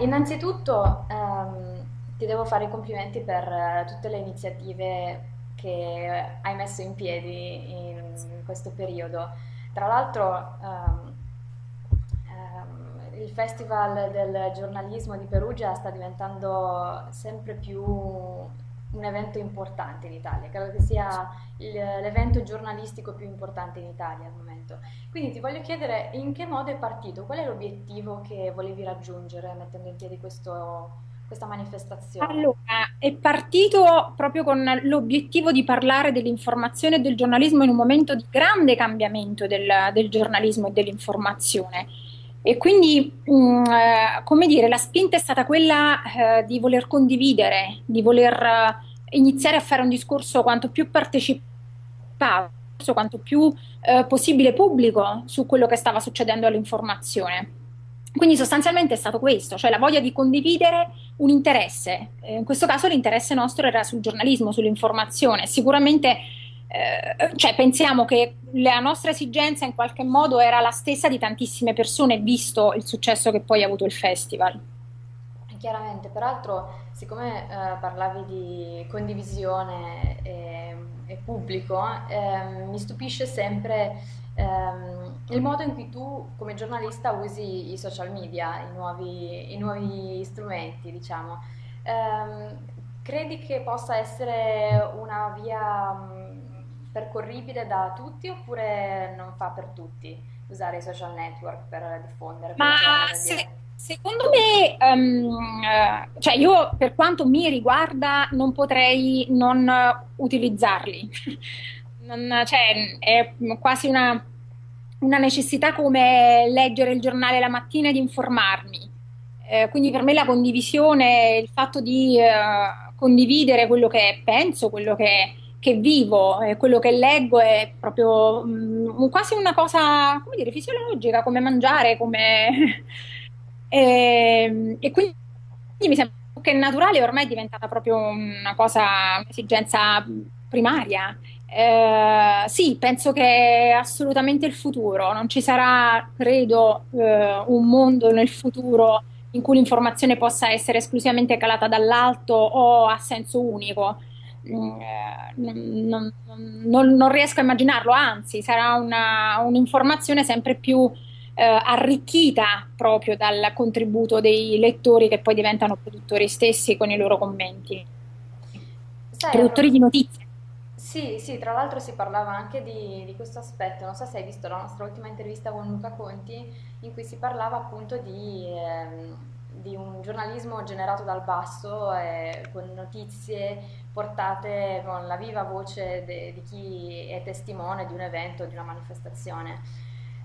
Innanzitutto ehm, ti devo fare i complimenti per eh, tutte le iniziative che hai messo in piedi in questo periodo. Tra l'altro ehm, ehm, il Festival del giornalismo di Perugia sta diventando sempre più un evento importante in Italia, credo che sia l'evento giornalistico più importante in Italia al momento. Quindi ti voglio chiedere in che modo è partito, qual è l'obiettivo che volevi raggiungere mettendo in piedi questo- questa manifestazione? Allora, è partito proprio con l'obiettivo di parlare dell'informazione e del giornalismo in un momento di grande cambiamento del, del giornalismo e dell'informazione. E quindi, mh, eh, come dire, la spinta è stata quella, eh, di voler condividere, di voler, eh, iniziare a fare un discorso quanto più partecipato, quanto più, eh, possibile pubblico su quello che stava succedendo all'informazione. Quindi sostanzialmente è stato questo, cioè la voglia di condividere un interesse. Eh, in questo caso l'interesse nostro era sul giornalismo, sull'informazione. Sicuramente, eh, cioè, pensiamo che la nostra esigenza in qualche modo era la stessa di tantissime persone, visto il successo che poi ha avuto il festival. Chiaramente, peraltro, siccome eh, parlavi di condivisione e, e pubblico, ehm, mi stupisce sempre ehm, il modo in cui tu, come giornalista, usi i social media, i nuovi, i nuovi strumenti, diciamo. Ehm, credi che possa essere una via percorribile da tutti oppure non fa per tutti usare i social network per diffondere Ma se- secondo me, eh, cioè io per quanto mi riguarda non potrei non utilizzarli. Non- cioè, è quasi una, una necessità come leggere il giornale la mattina ed informarmi. Eh, quindi per me la condivisione, il fatto di eh, condividere quello che penso, quello che, che vivo, eh, quello che leggo è proprio mm, quasi una cosa, come dire, fisiologica, come mangiare, come... E, e quindi mi sembra che è naturale ormai è diventata proprio una cosa, un'esigenza primaria. Eh, sì, penso che è assolutamente il futuro. Non ci sarà, credo, eh, un mondo nel futuro in cui l'informazione possa essere esclusivamente calata dall'alto o a senso unico. Mm, non, non- non- riesco a immaginarlo, anzi, sarà una- un'informazione sempre più eh, arricchita proprio dal contributo dei lettori che poi diventano produttori stessi con i loro commenti, Sai, produttori pro- di notizie. Sì, sì, tra l'altro si parlava anche di, di questo aspetto, non so se hai visto la nostra ultima intervista con Luca Conti, in cui si parlava appunto di, ehm, di un giornalismo generato dal basso, eh, con notizie portate con la viva voce de- di chi è testimone di un evento, di una manifestazione.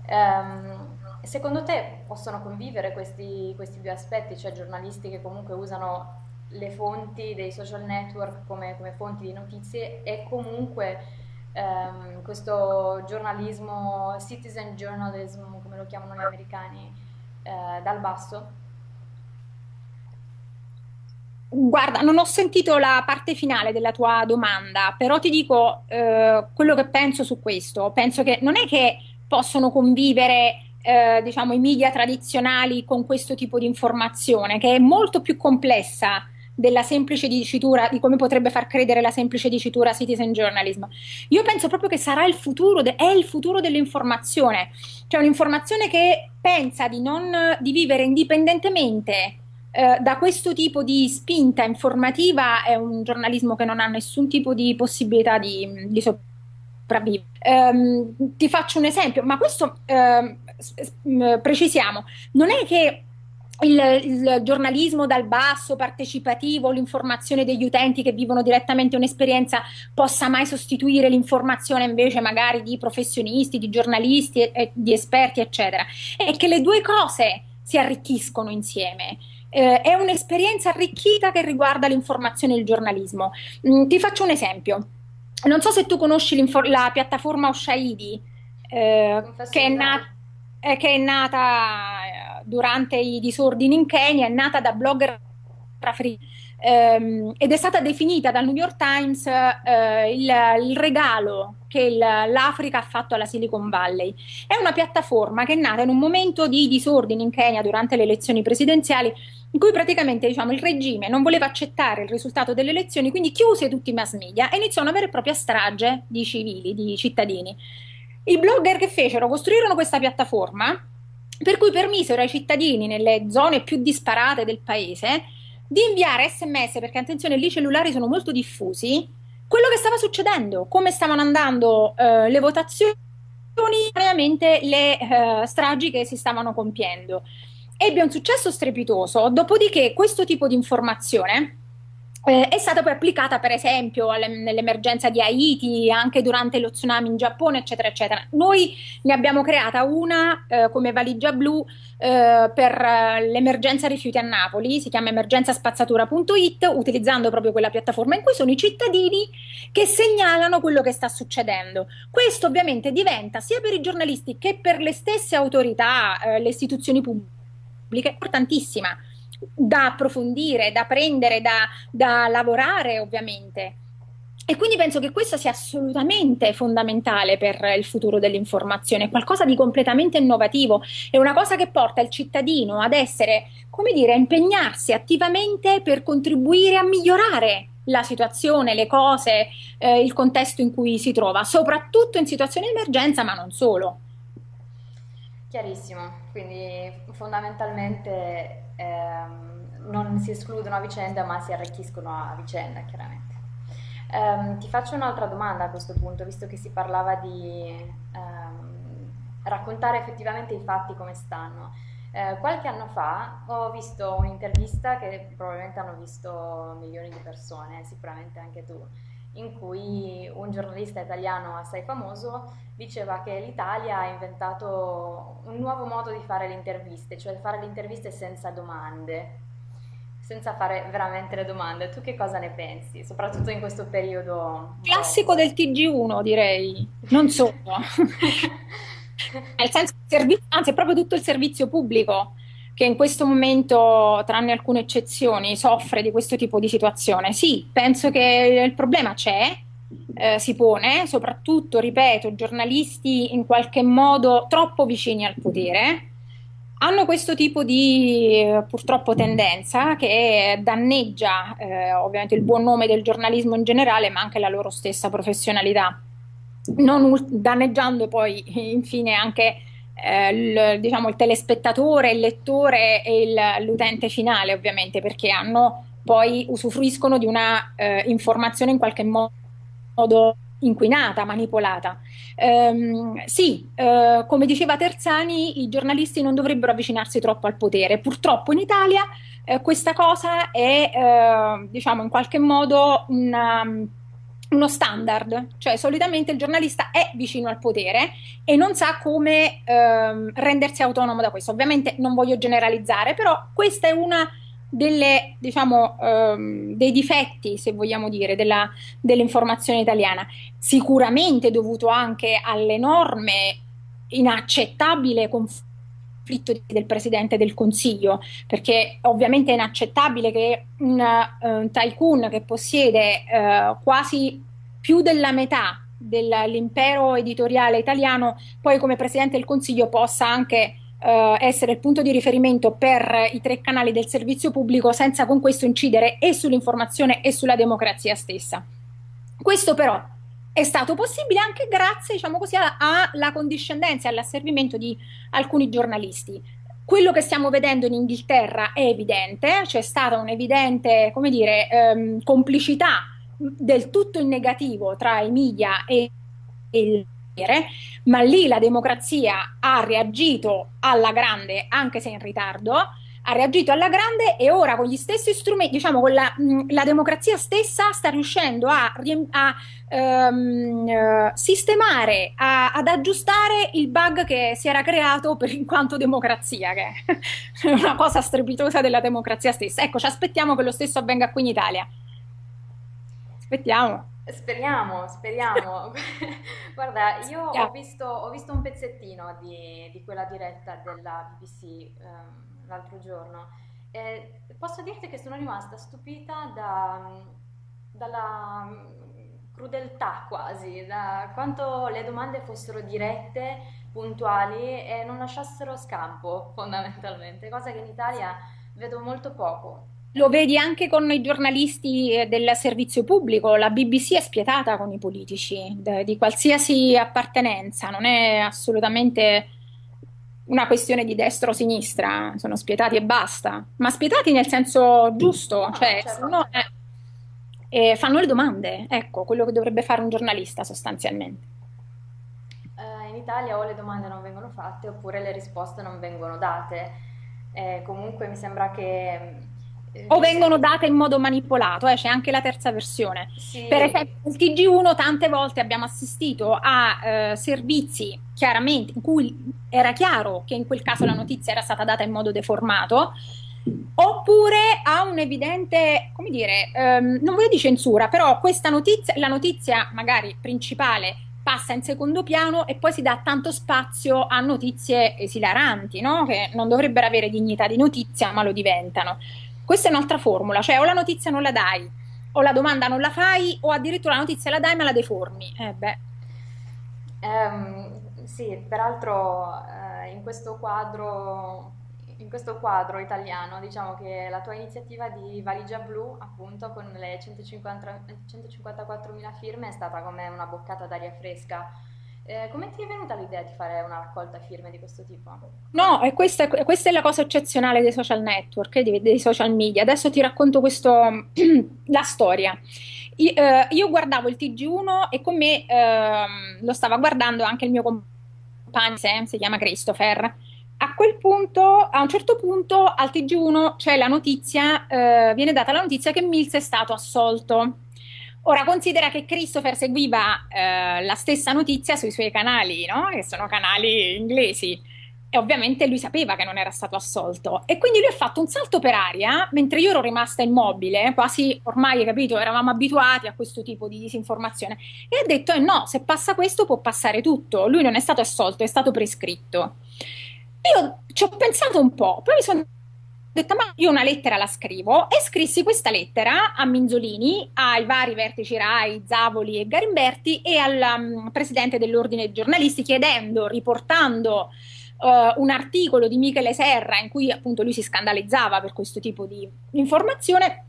Ehm, secondo te possono convivere questi, questi due aspetti, cioè giornalisti che comunque usano le fonti dei social network come, come fonti di notizie e comunque ehm, questo giornalismo, citizen journalism, come lo chiamano gli americani, eh, dal basso? Guarda, non ho sentito la parte finale della tua domanda, però ti dico eh, quello che penso su questo. Penso che non è che possono convivere, eh, diciamo, i media tradizionali con questo tipo di informazione, che è molto più complessa della semplice dicitura, di come potrebbe far credere la semplice dicitura citizen journalism. Io penso proprio che sarà il futuro, è il futuro dell'informazione, cioè un'informazione che pensa di non, di vivere indipendentemente eh, da questo tipo di spinta informativa è un giornalismo che non ha nessun tipo di possibilità di, di sopravvivere. Ehm, ti faccio un esempio, ma questo m- precisiamo, non è che il, il giornalismo dal basso, partecipativo, l'informazione degli utenti che vivono direttamente un'esperienza possa mai sostituire l'informazione invece magari di professionisti, di giornalisti, e- e di esperti, eccetera. È che le due cose si arricchiscono insieme. Eh, è un'esperienza arricchita che riguarda l'informazione e il giornalismo. Mm, ti faccio un esempio. Non so se tu conosci la piattaforma Oshaidi, eh, che è nata, che è nata eh, durante i disordini in Kenya, è nata da blogger africani ehm, ed è stata definita dal New York Times eh, il, il, regalo che l'Africa ha fatto alla Silicon Valley. È una piattaforma che è nata in un momento di disordine in Kenya durante le elezioni presidenziali in cui praticamente diciamo, il regime non voleva accettare il risultato delle elezioni, quindi chiuse tutti i mass media e iniziò una vera e propria strage di civili, di cittadini. I blogger che fecero costruirono questa piattaforma per cui permisero ai cittadini nelle zone più disparate del paese di inviare sms, perché attenzione, lì i cellulari sono molto diffusi, quello che stava succedendo, come stavano andando eh, le votazioni, ovviamente le eh, stragi che si stavano compiendo. Ebbe un successo strepitoso, dopodiché questo tipo di informazione eh, è stata poi applicata per esempio nell'emergenza di Haiti, anche durante lo tsunami in Giappone, eccetera, eccetera. Noi ne abbiamo creata una eh, come valigia blu eh, per eh, l'emergenza rifiuti a Napoli, si chiama emergenzaspazzatura.it, utilizzando proprio quella piattaforma in cui sono i cittadini che segnalano quello che sta succedendo. Questo ovviamente diventa sia per i giornalisti che per le stesse autorità, eh, le istituzioni pubbliche, importantissima da approfondire, da prendere, da, da lavorare ovviamente. E quindi penso che questo sia assolutamente fondamentale per il futuro dell'informazione, qualcosa di completamente innovativo, è una cosa che porta il cittadino ad essere, come dire, a impegnarsi attivamente per contribuire a migliorare la situazione, le cose, eh, il contesto in cui si trova, soprattutto in situazioni di emergenza, ma non solo. Chiarissimo, quindi fondamentalmente ehm, non si escludono a vicenda ma si arricchiscono a vicenda, chiaramente. Um, ti faccio un'altra domanda a questo punto, visto che si parlava di um, raccontare effettivamente i fatti come stanno. Eh, qualche anno fa ho visto un'intervista che probabilmente hanno visto milioni di persone, sicuramente anche tu, in cui un giornalista italiano assai famoso diceva che l'Italia ha inventato un nuovo modo di fare le interviste, cioè fare le interviste senza domande, senza fare veramente le domande. Tu che cosa ne pensi, soprattutto in questo periodo? Classico del TG1 direi, non solo. Nel senso, anzi è proprio tutto il servizio pubblico che in questo momento, tranne alcune eccezioni, soffre di questo tipo di situazione. Sì, penso che il problema c'è, eh, si pone, soprattutto, ripeto, giornalisti in qualche modo troppo vicini al potere hanno questo tipo di purtroppo tendenza che danneggia eh, ovviamente il buon nome del giornalismo in generale, ma anche la loro stessa professionalità, non danneggiando poi infine anche eh, il, diciamo, il telespettatore, il lettore e l'utente finale, ovviamente, perché hanno poi usufruiscono di una eh, informazione in qualche modo inquinata, manipolata. Um, sì, uh, come diceva Terzani, i giornalisti non dovrebbero avvicinarsi troppo al potere. Purtroppo in Italia uh, questa cosa è, uh, diciamo, in qualche modo una uno standard, cioè solitamente il giornalista è vicino al potere e non sa come ehm, rendersi autonomo da questo. Ovviamente non voglio generalizzare, però questa è una delle, diciamo, ehm, dei difetti, se vogliamo dire, dell'informazione italiana, sicuramente dovuto anche all'enorme, inaccettabile conflitto del Presidente del Consiglio, perché ovviamente è inaccettabile che un, uh, tycoon che possiede uh, quasi più della metà dell'impero editoriale italiano poi come Presidente del Consiglio possa anche uh, essere il punto di riferimento per i tre canali del servizio pubblico senza con questo incidere e sull'informazione e sulla democrazia stessa. Questo però è stato possibile anche grazie, diciamo così, alla condiscendenza e all'asservimento di alcuni giornalisti. Quello che stiamo vedendo in Inghilterra è evidente, c'è stata un'evidente, ehm, complicità del tutto in negativo tra i media e, e il ma lì la democrazia ha reagito alla grande, anche se in ritardo, ha reagito alla grande e ora con gli stessi strumenti, diciamo con la, la democrazia stessa sta riuscendo a, a um, sistemare, a, ad aggiustare il bug che si era creato per in quanto democrazia, che è una cosa strepitosa della democrazia stessa. Ecco, ci aspettiamo che lo stesso avvenga qui in Italia. Aspettiamo. Speriamo, speriamo. Guarda, io ho visto, ho visto, un pezzettino di, di quella diretta della BBC. Um, l'altro giorno E posso dirti che sono rimasta stupita da, dalla mm, crudeltà quasi, da quanto le domande fossero dirette, puntuali e non lasciassero scampo fondamentalmente, cosa che in Italia vedo molto poco. Lo vedi anche con i giornalisti eh, del servizio pubblico, la BBC è spietata con i politici di qualsiasi appartenenza, non è assolutamente una questione di destra o sinistra, sono spietati e basta, ma spietati nel senso giusto, No, cioè sono, eh, e fanno le domande, ecco, quello che dovrebbe fare un giornalista sostanzialmente. Eh, in Italia o le domande non vengono fatte oppure le risposte non vengono date. Eh, comunque mi sembra che, eh, O visto vengono date in modo manipolato, eh, c'è anche la terza versione. Per sì, esempio, nel TG1 tante volte abbiamo assistito a eh, servizi chiaramente in cui era chiaro che in quel caso la notizia era stata data in modo deformato, oppure a un evidente, come dire, ehm, non voglio di censura, però questa notizia, la notizia magari principale passa in secondo piano e poi si dà tanto spazio a notizie esilaranti, no? Che non dovrebbero avere dignità di notizia, ma lo diventano. Questa è un'altra formula, cioè o la notizia non la dai, o la domanda non la fai, o addirittura la notizia la dai ma la deformi. Eh beh, Ehm, sì, peraltro eh, in questo quadro, in questo quadro italiano, diciamo che la tua iniziativa di valigia blu, appunto, con le 150 154.000 firme è stata come una boccata d'aria fresca. Eh, come ti è venuta l'idea di fare una raccolta firme di questo tipo? no, questa, questa è la cosa eccezionale dei social network, eh, dei, dei social media. Adesso ti racconto questo, la storia. I- eh, Io, guardavo il TG1 e con me ehm, lo stava guardando anche il mio compagno, Sam, si chiama Christopher. A quel punto, a un certo punto, al TG1 c'è la notizia, eh, viene data la notizia che Mills è stato assolto. Ora considera che Christopher seguiva eh, la stessa notizia sui suoi canali, no? Che sono canali inglesi. E ovviamente lui sapeva che non era stato assolto. E quindi lui ha fatto un salto per aria, mentre io ero rimasta immobile, quasi ormai, capito, eravamo abituati a questo tipo di disinformazione. E ha detto: eh no, se passa questo può passare tutto. Lui non è stato assolto, è stato prescritto. Io ci ho pensato un po', poi mi sono detta, ma io una lettera la scrivo e scrissi questa lettera a Minzolini, ai vari vertici RAI, Zavoli e Garimberti e al um, presidente dell'ordine dei giornalisti chiedendo, riportando eh, un articolo di Michele Serra in cui appunto lui si scandalizzava per questo tipo di informazione,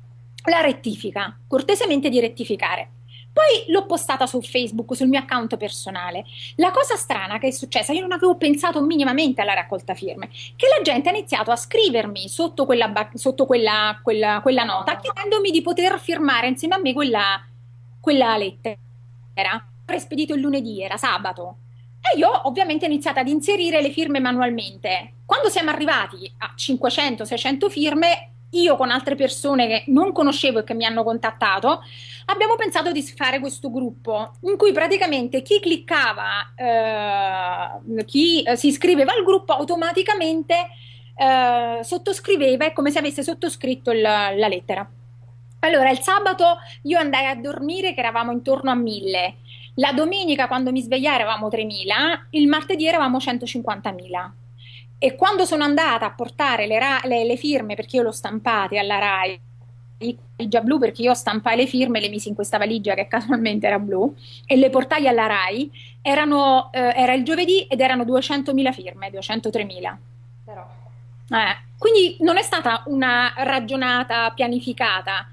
la rettifica, cortesemente di rettificare. Poi l'ho postata su Facebook, sul mio account personale. La cosa strana che è successa, io non avevo pensato minimamente alla raccolta firme, che la gente ha iniziato a scrivermi sotto quella, sotto quella, quella- quella La nota, nota. chiedendomi di poter firmare insieme a me quella, quella lettera. Avrei spedito il lunedì, era sabato. E io ovviamente ho iniziato ad inserire le firme manualmente. Quando siamo arrivati a 500-600 firme, io con altre persone che non conoscevo e che mi hanno contattato, abbiamo pensato di fare questo gruppo in cui praticamente chi cliccava, eh, chi eh, si iscriveva al gruppo automaticamente eh, sottoscriveva, è come se avesse sottoscritto il- la lettera. Allora, il sabato io andai a dormire che eravamo intorno a 1000, la domenica quando mi svegliai eravamo 3000, il martedì eravamo 150.000. E quando sono andata a portare le, le- le firme, perché io l'ho stampate alla RAI, valigia blu perché io stampai le firme, le misi in questa valigia che casualmente era blu e le portai alla RAI, erano, eh, era il giovedì ed erano 200.000 firme, 203.000. Però, Eh, quindi non è stata una ragionata, pianificata,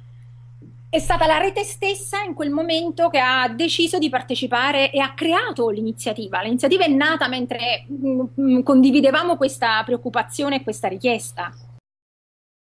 è stata la rete stessa in quel momento che ha deciso di partecipare e ha creato l'iniziativa. L'iniziativa è nata mentre mm, mm, condividevamo questa preoccupazione e questa richiesta.